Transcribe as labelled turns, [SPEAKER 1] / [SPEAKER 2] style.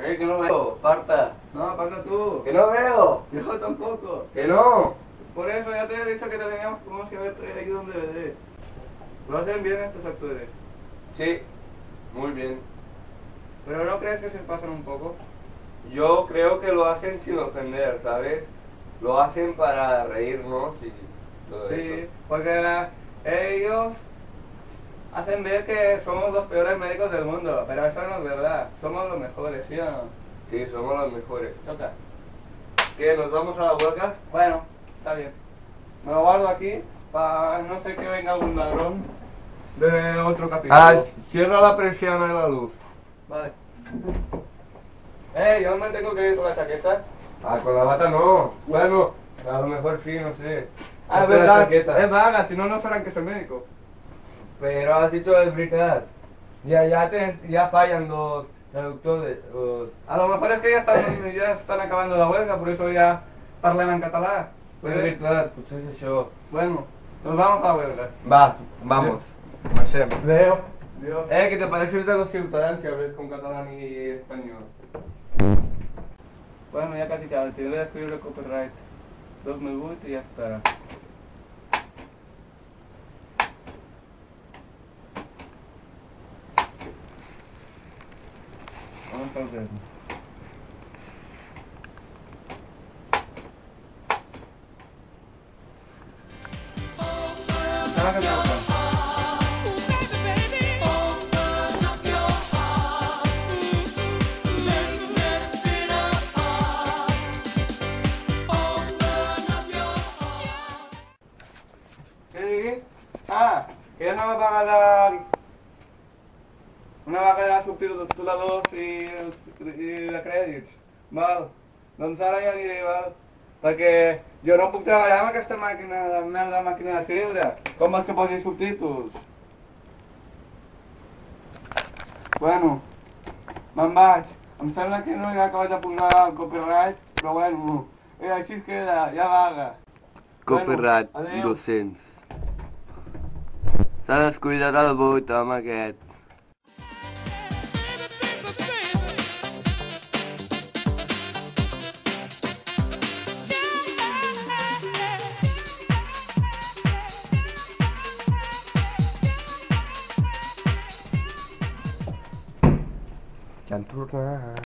[SPEAKER 1] Eh, que no veo, parta.
[SPEAKER 2] No, aparta tú.
[SPEAKER 1] Que no veo.
[SPEAKER 2] Yo tampoco.
[SPEAKER 1] Que no.
[SPEAKER 2] Por eso ya te he dicho que teníamos tenemos que haber traído un DVD. Lo hacen bien estos actores.
[SPEAKER 1] Sí, muy bien.
[SPEAKER 2] Pero ¿no crees que se pasan un poco?
[SPEAKER 1] Yo creo que lo hacen sin ofender, ¿sabes? Lo hacen para reírnos y todo
[SPEAKER 2] Sí,
[SPEAKER 1] eso.
[SPEAKER 2] porque la- ellos hacen ver que somos los peores médicos del mundo, pero eso no es verdad. Somos los mejores, ¿sí o no?
[SPEAKER 1] Sí, somos los mejores.
[SPEAKER 2] Choca.
[SPEAKER 1] ¿Qué? ¿Nos vamos a la huelga?
[SPEAKER 2] Bueno, está bien. Me lo guardo aquí para no sé que venga algún ladrón de otro capítulo.
[SPEAKER 1] Ah, cierra la persiana de la luz.
[SPEAKER 2] Vale. Eh, yo me tengo que ir con la chaqueta.
[SPEAKER 1] Ah, con la bata no. Bueno, a lo mejor sí, no sé.
[SPEAKER 2] Ah, es verdad. Es vaga, si no, no sabrán que soy médico.
[SPEAKER 1] Pero has dicho es verdad. Ya, ya, ya fallan los traductores. Los...
[SPEAKER 2] A lo mejor es que ya están, ya están acabando la huelga, por eso ya parlen en catalán.
[SPEAKER 1] És veritat, potser és això.
[SPEAKER 2] Bueno, nos vamos a la huelga.
[SPEAKER 1] Va, vamos. Marxem.
[SPEAKER 2] Leo. Dios.
[SPEAKER 1] Eh, que te pareces de los ciutadans si con catalán y español.
[SPEAKER 2] Bueno, ya casi acabé. Te voy a escribir el copyright 2008 y ya está. 싸줘야 돼. 사랑해 볼까? 아, 계산을 박아다. Una vaga de subtituladors i, els, i de crèdits. Val? Doncs ara ja aniré, val? Perquè jo no puc treballar amb aquesta màquina de merda màquina d'escriure. Com vols que posi subtítols? Bueno, me'n vaig. Em sembla que no he acabat de posar el copyright, però bueno, eh, així es queda, ja vaga.
[SPEAKER 1] Copyright
[SPEAKER 2] Bueno, adéu.
[SPEAKER 1] 200. S'ha descuidat el vot amb aquest. can turn